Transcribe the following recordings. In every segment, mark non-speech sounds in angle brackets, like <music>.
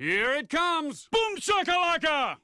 Here it comes! Boom shakalaka!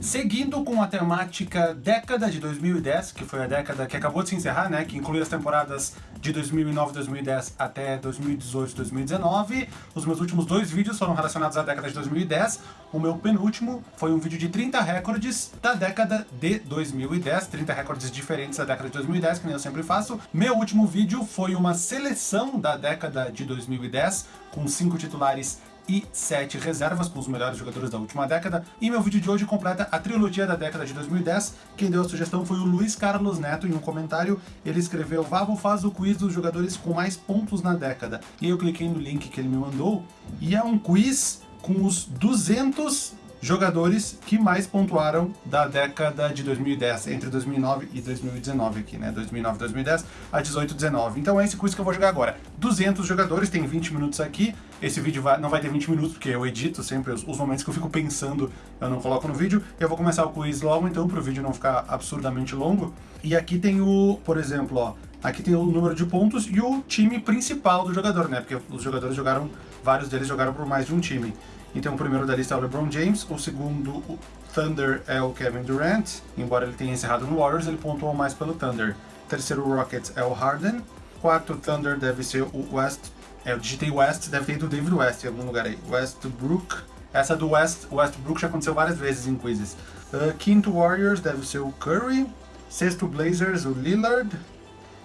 Seguindo com a temática década de 2010, que foi a década que acabou de se encerrar, né, que inclui as temporadas de 2009 2010 até 2018 2019. Os meus últimos dois vídeos foram relacionados à década de 2010. O meu penúltimo foi um vídeo de 30 recordes da década de 2010, 30 recordes diferentes da década de 2010, que nem eu sempre faço. Meu último vídeo foi uma seleção da década de 2010, com cinco titulares e 7 reservas com os melhores jogadores da última década. E meu vídeo de hoje completa a trilogia da década de 2010. Quem deu a sugestão foi o Luiz Carlos Neto em um comentário. Ele escreveu, Vavo faz o quiz dos jogadores com mais pontos na década. E eu cliquei no link que ele me mandou e é um quiz com os 200 jogadores que mais pontuaram da década de 2010, entre 2009 e 2019 aqui, né? 2009 2010 a 18 19. Então é esse quiz que eu vou jogar agora. 200 jogadores, tem 20 minutos aqui. Esse vídeo vai, não vai ter 20 minutos, porque eu edito sempre os, os, momentos que eu fico pensando, eu não coloco no vídeo. Eu vou começar o quiz logo, então, para o vídeo não ficar absurdamente longo. E aqui tem o, por exemplo, ó, aqui tem o número de pontos e o time principal do jogador, né? Porque os jogadores jogaram, vários deles jogaram por mais de um time. Então o primeiro da lista é o LeBron James, o segundo o Thunder é o Kevin Durant, embora ele tenha encerrado no Warriors, ele pontuou mais pelo Thunder. O terceiro Rockets é o Harden, quarto Thunder deve ser o West, é, eu digitei West, deve ter ido o David West em algum lugar aí, Westbrook, essa do West, Westbrook já aconteceu várias vezes em quizzes. Uh, quinto Warriors deve ser o Curry, sexto Blazers o Lillard,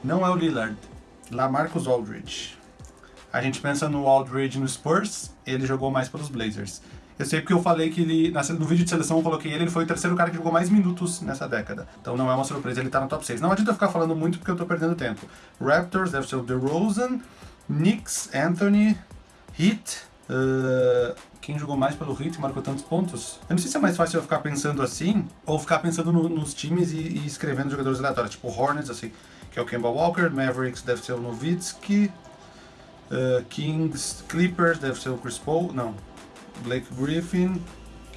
não é o Lillard, Lamarcus Aldridge. A gente pensa no Aldridge no Spurs, ele jogou mais pelos Blazers. Eu sei porque eu falei que ele, no vídeo de seleção eu coloquei ele, ele foi o terceiro cara que jogou mais minutos nessa década. Então não é uma surpresa, ele tá no top 6. Não adianta ficar falando muito porque eu tô perdendo tempo. Raptors deve ser o DeRozan, Knicks, Anthony, Heat, uh, quem jogou mais pelo Heat e marcou tantos pontos? Eu não sei se é mais fácil eu ficar pensando assim, ou ficar pensando no, nos times e, e, escrevendo jogadores aleatórios, tipo Hornets, assim, que é o Kemba Walker, Mavericks deve ser o Nowitzki, Uh, Kings, Clippers, deve ser o Chris Paul, não. Blake Griffin,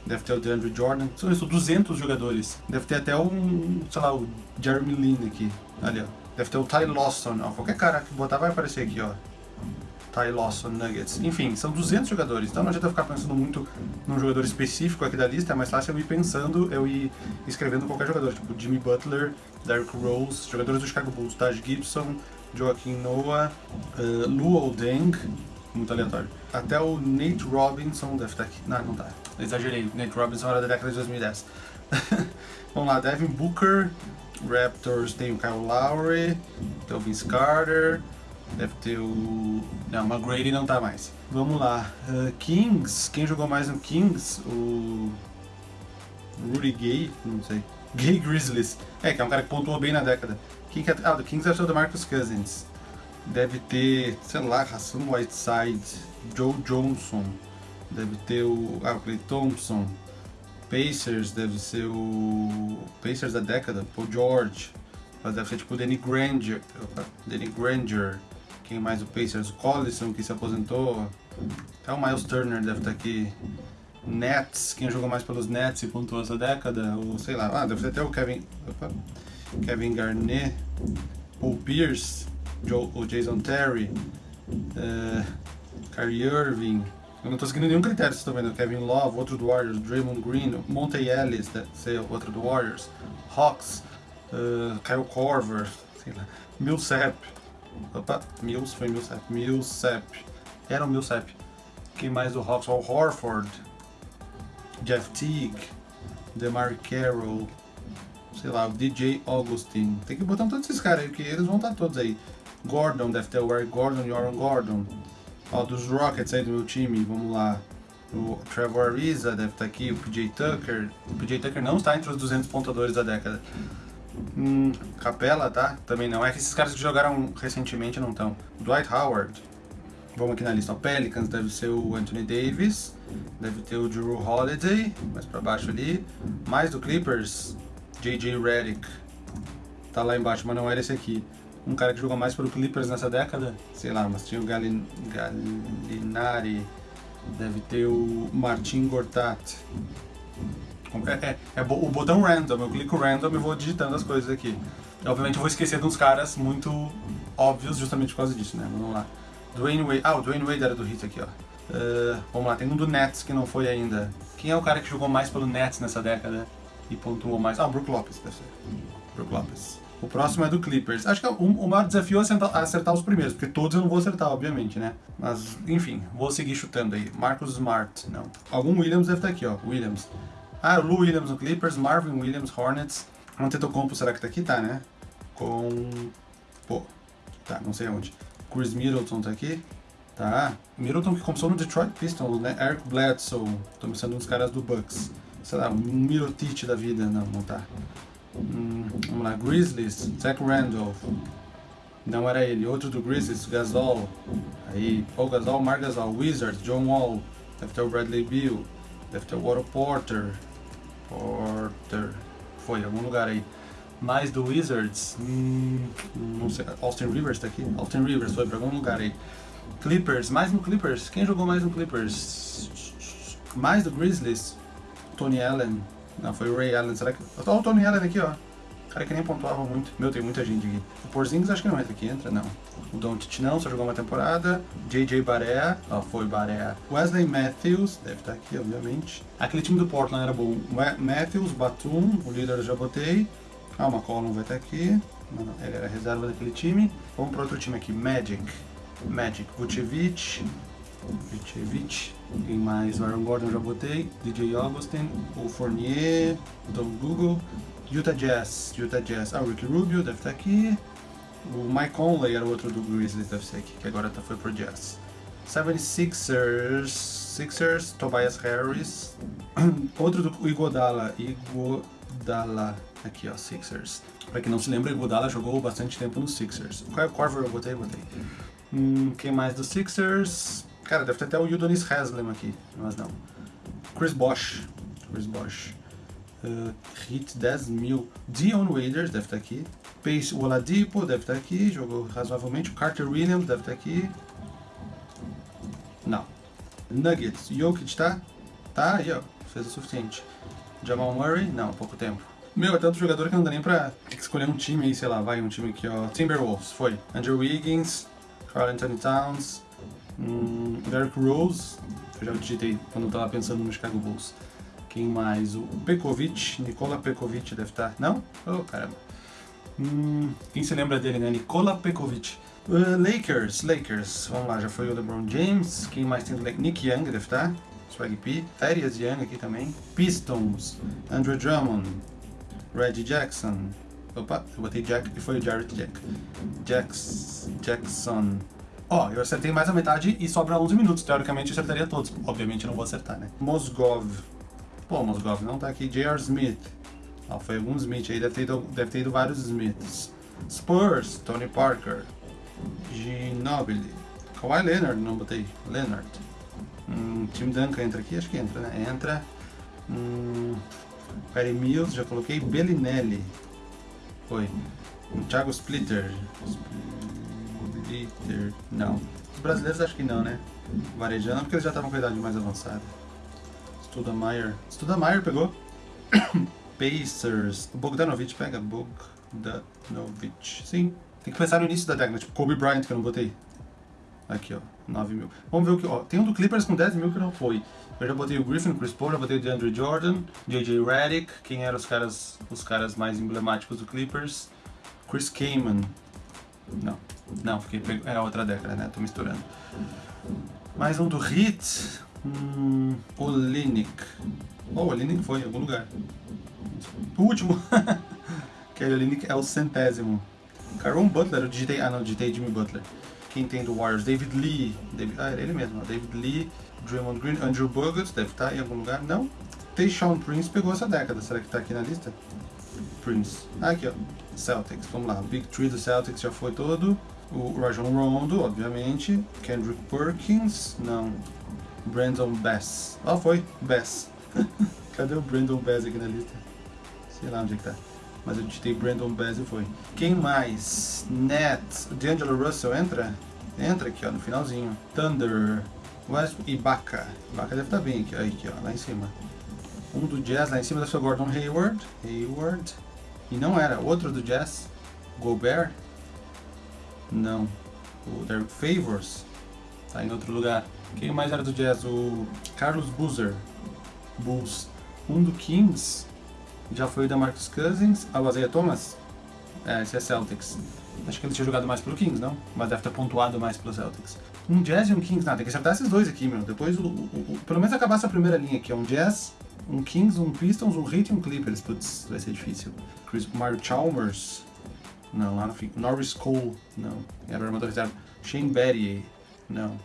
deve ter o DeAndre Jordan. São isso, 200 jogadores. Deve ter até um, sei lá, o Jeremy Lin aqui. Ali, ó. Deve ter o Ty Lawson, ó. Qualquer cara que botar vai aparecer aqui, ó. Ty Lawson Nuggets. Enfim, são 200 jogadores, então não adianta ficar pensando muito num jogador específico aqui da lista, é mais fácil eu ir pensando, eu ir escrevendo qualquer jogador, tipo Jimmy Butler, Derrick Rose, jogadores do Chicago Bulls, Taj Gibson, Joaquim Noah, uh, Luol Deng, muito aleatório. Até o Nate Robinson deve estar aqui. Não, não tá. Exagerei. Nate Robinson era da década de 2010. <laughs> Vamos lá, Devin Booker, Raptors tem o Kyle Lowry, tem o Vince Carter, deve ter o... Não, o McGrady não tá mais. Vamos lá, uh, Kings, quem jogou mais no Kings? O... Rudy Gay, não sei. Gay Grizzlies. É, que é um cara que pontuou bem na década. Quem que é... Ah, do Kings deve ser o Marcus Cousins. Deve ter, sei lá, Hassan Whiteside, Joe Johnson. Deve ter o... Ah, Clay Thompson. Pacers deve ser o... Pacers da década, Paul George. Mas deve ser tipo o Danny Granger. Danny Granger. Quem mais o Pacers? O Collison, que se aposentou. Até o Miles Turner deve estar aqui. Nets, quem jogou mais pelos Nets e pontuou essa década, ou sei lá, ah, deve ser até o Kevin, opa, Kevin Garnett, Paul Pierce, Joe, o Jason Terry, uh, Kyrie Irving, eu não estou seguindo nenhum critério, vocês estão vendo, Kevin Love, outro do Warriors, Draymond Green, Monte Ellis, deve ser outro do Warriors, Hawks, uh, Kyle Korver, sei lá, Millsap, opa, Mills, foi Millsap, Millsap, era o Millsap, quem mais do Hawks, o Horford, Jeff Teague, DeMar Carroll, sei lá, DJ Augustin. Tem que botar todos esses caras aí, que eles vão estar todos aí. Gordon, deve ter o Eric Gordon e Aaron Gordon. Ó, dos Rockets aí do meu time, vamos lá. O Trevor Ariza deve estar aqui, o PJ Tucker. O PJ Tucker não está entre os 200 pontadores da década. Hum, Capela, tá? Também não. É que esses caras que jogaram recentemente não estão. Dwight Howard. Vamos aqui na lista. O Pelicans deve ser o Anthony Davis. Deve ter o Drew Holiday, mais pra baixo ali. Mais do Clippers, J.J. Redick. Tá lá embaixo, mas não era esse aqui. Um cara que jogou mais pelo Clippers nessa década, sei lá, mas tinha o Galin, Galinari. Deve ter o Martin Gortat. É, é, é, o botão random, eu clico random e vou digitando as coisas aqui. Obviamente eu vou esquecer de uns caras muito óbvios justamente por causa disso, né? Vamos lá. Dwayne Wade. Ah, o Dwayne Wade era do Hit aqui, ó. Uh, vamos lá, tem um do Nets que não foi ainda. Quem é o cara que jogou mais pelo Nets nessa década e pontuou mais? Ah, o Brook Lopes, deve ser. Brook Lopes. O próximo é do Clippers. Acho que o, o maior desafio é acertar, os primeiros, porque todos eu não vou acertar, obviamente, né? Mas, enfim, vou seguir chutando aí. Marcus Smart, não. Algum Williams deve estar aqui, ó. Williams. Ah, Lou Williams no Clippers, Marvin Williams, Hornets. Antetokounmpo, será que tá aqui? Tá, né? Com... Pô, tá, não sei onde. Chris Middleton tá aqui. Tá. Middleton que começou no Detroit Pistons, né? Eric Bledsoe. Tô pensando nos caras do Bucks. Sei lá, um Mirotic da vida. Não, não tá. Hum, vamos lá. Grizzlies. Zach Randolph. Não era ele. Outro do Grizzlies, Gasol. Aí, Paul Gasol, Mark Gasol. Wizards, John Wall. Deve ter o Bradley Beal. Deve ter o Otto Porter. Porter. Foi, algum lugar aí. Mais do Wizards. Hum, não sei. Austin Rivers tá aqui? Austin Rivers foi pra algum lugar aí. Clippers, mais no Clippers. Quem jogou mais no Clippers? Mais do Grizzlies. Tony Allen. Não, foi o Ray Allen. Será que. Olha o Tony Allen aqui, ó. Cara que nem pontuava muito. Meu, tem muita gente aqui. O Porzingis acho que não entra aqui, entra não. O Doncic não, só jogou uma temporada. JJ Barea, ó, foi Barea. Wesley Matthews, deve estar aqui, obviamente. Aquele time do Portland era bom. Matthews, Batum, o líder eu já botei. Ah, o McCollum vai estar aqui. Não, não, ele era reserva daquele time. Vamos para outro time aqui, Magic. Magic, Vucevic, Vucevic, quem mais? O Aaron Gordon já botei, DJ Augustin, o Fournier, Tom Google, Utah Jazz, Utah Jazz, ah, o Ricky Rubio deve estar aqui, o Mike Conley era o outro do Grizzlies, deve ser aqui, que agora tá, foi pro Jazz. 76ers, Sixers, Tobias Harris, <clears throat> outro do Igodala, Igodala, aqui ó, Sixers. Pra quem não se lembra, Igodala jogou bastante tempo no Sixers. Qual é o Corver eu botei? Botei. Hum, quem mais dos Sixers? Cara, deve ter até o Udonis Haslem aqui, mas não. Chris Bosh. Chris Bosh. Uh, hit 10 mil. Dion Waiters deve estar aqui. Pace Oladipo deve estar aqui, jogou razoavelmente. Carter Williams deve estar aqui. Não. Nuggets. Jokic tá? Tá aí, ó. Fez o suficiente. Jamal Murray? Não, pouco tempo. Meu, é tanto jogador que não dá nem pra escolher um time aí, sei lá, vai um time aqui, ó. Timberwolves, foi. Andrew Wiggins, Carl Anthony Towns, hum, Derrick Rose, eu já digitei quando eu tava pensando no Chicago Bulls. Quem mais? O Pekovic, Nikola Pekovic deve estar. Não? Oh, caramba. Hum, quem se lembra dele, né? Nikola Pekovic. Uh, Lakers, Lakers. Vamos lá, já foi o LeBron James. Quem mais tem do Lakers? Nick Young deve estar. Swag P. Thaddeus Young aqui também. Pistons, Andrew Drummond, Reggie Jackson, Opa, eu botei Jack e foi o Jarrett Jack. Jax, Jackson. Ó, oh, eu acertei mais a metade e sobra 11 minutos. Teoricamente eu acertaria todos. Obviamente eu não vou acertar, né? Mosgov. Pô, Mosgov não tá aqui. J.R. Smith. Ó, foi algum Smith aí, deve ter, ido, deve ter ido vários Smiths. Spurs, Tony Parker. Ginobili. Kawhi Leonard, não botei. Leonard. Hum, Tim Duncan entra aqui? Acho que entra, né? Entra. Hum, Perry Mills, já coloquei. Bellinelli. Foi. Thiago Splitter. Splitter. Não. Os brasileiros acho que não, né? Varejando, porque eles já estavam com a idade mais avançada. Studamayer. Studamayer pegou. <coughs> Pacers. O Bogdanovich pega. Bogdanovich. Sim. Tem que pensar no início da década. Tipo Kobe Bryant, que eu não botei. Aqui, ó. 9 mil. Vamos ver o que. Ó, tem um do Clippers com 10 mil que não foi. Eu já botei o Griffin, o Chris Paul, já botei o DeAndre Jordan, JJ Redick, quem eram os caras, os caras mais emblemáticos do Clippers. Chris Kaman. Não, não, fiquei era outra década, né? Tô misturando. Mais um do Heat. Hum, Olinick. Oh, Olinick foi em algum lugar. O último. <laughs> que é Olinick é o centésimo. Caron Butler, eu digitei. Ah, não, digitei Jimmy Butler. Quem tem do Warriors? David Lee. David, ah, era ele mesmo, David Lee. Draymond Green, Andrew Bogut, deve estar em algum lugar. Não. Tayshaun Prince pegou essa década. Será que está aqui na lista? Prince. Ah, aqui, ó. Celtics. Vamos lá. Big Three do Celtics já foi todo. O Rajon Rondo, obviamente. Kendrick Perkins. Não. Brandon Bass. Ah, foi. Bass. <laughs> Cadê o Brandon Bass aqui na lista? Sei lá onde é que tá. Mas eu digitei Brandon Bass e foi. Quem mais? Net. D'Angelo Russell entra? Entra aqui, ó, no finalzinho. Thunder. West Ibaka. Ibaka deve estar tá bem aqui, aí, aqui, ó, lá em cima. Um do Jazz lá em cima ser o Gordon Hayward. Hayward. E não era. Outro do Jazz. Gobert. Não. O Derek Favors. Tá em outro lugar. Quem mais era do Jazz? O Carlos Boozer. Bulls. Um do Kings já foi o da Marcus Cousins. Ah, o Isaiah Thomas? É, esse é Celtics. Acho que ele tinha jogado mais pelo Kings, não? Mas deve ter pontuado mais pelo Celtics. Um Jazz e um Kings. Nada, tem que acertar esses dois aqui, meu. Depois, o, o, o, pelo menos acabar essa primeira linha aqui. É um Jazz, um Kings, um Pistons, um Heat e um Clippers. Putz, vai ser difícil. Chris Mario Chalmers. Não, lá no fim. Norris Cole. Não. Era o armador reserva. Shane Battier. Não.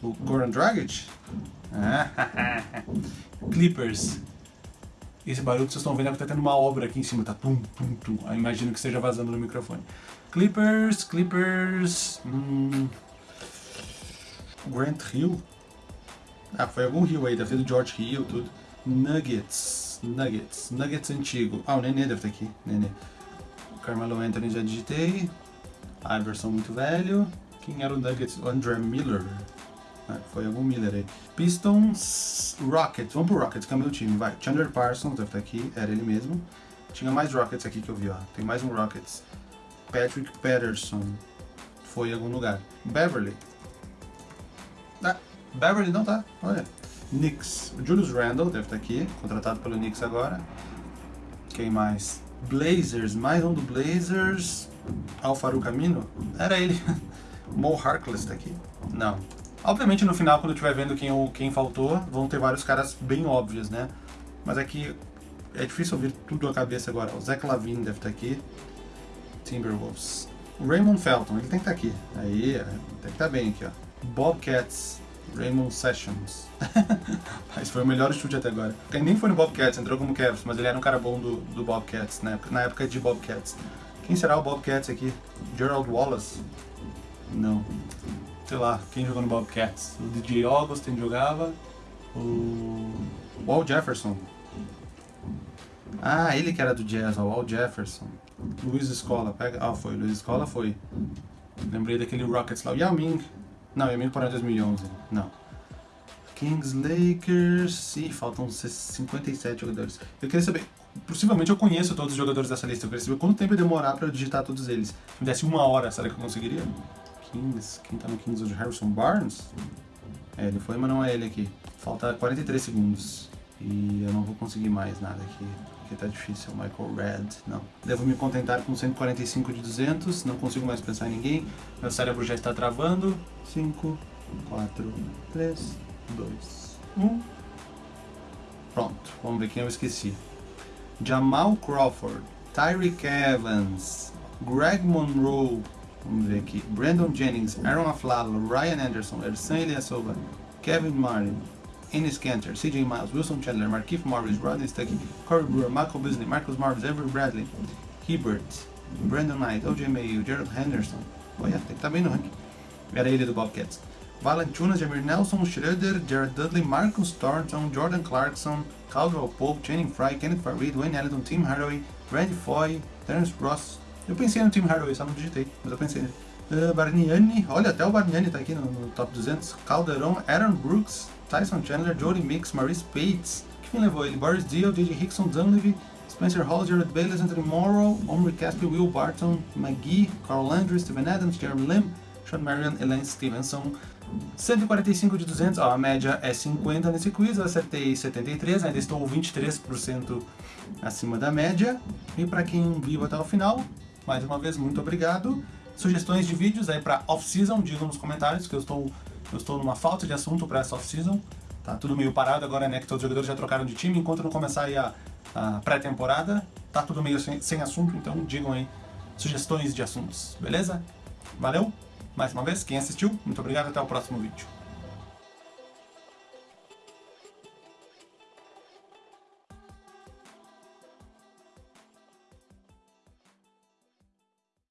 O Goran Dragic? Ah, <laughs> Clippers. Esse barulho que vocês estão vendo é que tá tendo uma obra aqui em cima, tá tum, tum, tum. Eu imagino que esteja vazando no microfone. Clippers, Clippers. Hum, Grant Hill. Ah, foi algum Hill aí, deve ser do George Hill, tudo. Nuggets, Nuggets, Nuggets antigo. Ah, o Nenê deve estar aqui, Nenê. Carmelo Anthony já digitei. Iverson muito velho. Quem era o Nuggets? O André Miller. Ah, foi algum Miller aí. Pistons, Rockets. Vamos pro Rockets, câmbio do time, vai. Chandler Parsons deve estar aqui, era ele mesmo. Tinha mais Rockets aqui que eu vi, ó. Tem mais um Rockets. Patrick Patterson. Foi em algum lugar. Beverly. Ah, Beverly não tá, olha. Knicks. Julius Randle deve estar aqui, contratado pelo Knicks agora. Quem mais? Blazers, mais um do Blazers. Alfaru Camino? Era ele. <laughs> Mo Harkless tá aqui? Não. Obviamente no final, quando estiver vendo quem, quem faltou, vão ter vários caras bem óbvios, né? Mas aqui é difícil ouvir tudo à cabeça agora. O Zach Lavine deve estar aqui. Timberwolves. Raymond Felton, ele tem que estar aqui. Aí, tem que estar bem aqui, ó. Bobcats. Raymond Sessions. <laughs> Mas foi o melhor chute até agora. Quem nem foi no Bobcats, entrou como Cavs, mas ele era um cara bom do, do Bobcats, na época, na época de Bobcats. Quem será o Bobcats aqui? Gerald Wallace? Não. Sei lá, quem jogou no Bobcats? O DJ Augustin jogava. O. Walt Jefferson. Ah, ele que era do Jazz, o Walt Jefferson. Luiz Escola, pega. Ah, foi. Luiz Escola foi. Lembrei daquele Rockets lá. O Yao Ming. Não, Yao Ming parou em 2011. Não. Kings, Lakers. Ih, faltam 57 jogadores. Eu queria saber. Possivelmente eu conheço todos os jogadores dessa lista. Eu queria saber quanto tempo ia demorar pra eu digitar todos eles. Se me desse uma hora, será que eu conseguiria? Kings. Quem tá no Kings hoje? Harrison Barnes? É, ele foi, mas não é ele aqui. Falta 43 segundos. E eu não vou conseguir mais nada aqui. Porque tá difícil. Michael Red, não. Devo me contentar com 145 de 200. Não consigo mais pensar em ninguém. Meu cérebro já está travando. 5, 4, 3, 2, 1. Pronto. Vamos ver quem eu esqueci. Jamal Crawford. Tyreek Evans. Greg Monroe. Vamos ver aqui. Brandon Jennings, Aaron Aflalo, Ryan Anderson, Ersan Ilyasova, Kevin Martin, Ennis Cantor, CJ Miles, Wilson Chandler, Markif Morris, Rodney Stuckey, Corey Brewer, Michael Bisley, Marcus Morris, Avery Bradley, Hebert, Brandon Knight, OJ Mayo, Gerald Henderson. Olha, tem que estar bem no ranking. Era ele do Bobcats. Valanciunas, Jamir Nelson, Schroeder, Jared Dudley, Marcus Thornton, Jordan Clarkson, Caldwell Pope, Channing Fry, Kenneth Farid, Wayne Ellington, Tim Hardaway, Randy Foy, Terence Ross, eu pensei no Tim Hardaway, só não digitei, mas eu pensei nele. Uh, Bargnani, olha, até o Bargnani tá aqui no, no, top 200. Calderon, Aaron Brooks, Tyson Chandler, Jody Mix, Maurice Bates. Quem levou ele? Boris Dio, J.J. Hickson, Dunleavy, Spencer Hall, Jared Bayless, Anthony Morrow, Omri Caspi, Will Barton, McGee, Carl Landry, Steven Adams, Jeremy Lim, Sean Marion, Elaine Stevenson. 145 de 200, ó, a média é 50 nesse quiz, eu acertei 73, ainda estou 23% acima da média. E para quem viu até o final, mais uma vez, muito obrigado. Sugestões de vídeos aí para off-season, digam nos comentários que eu estou, eu estou numa falta de assunto para essa off-season. Tá tudo meio parado agora, né, que todos os jogadores já trocaram de time, enquanto não começar aí a, a pré-temporada, tá tudo meio sem, sem assunto, então digam aí sugestões de assuntos, beleza? Valeu? Mais uma vez, quem assistiu, muito obrigado, até o próximo vídeo.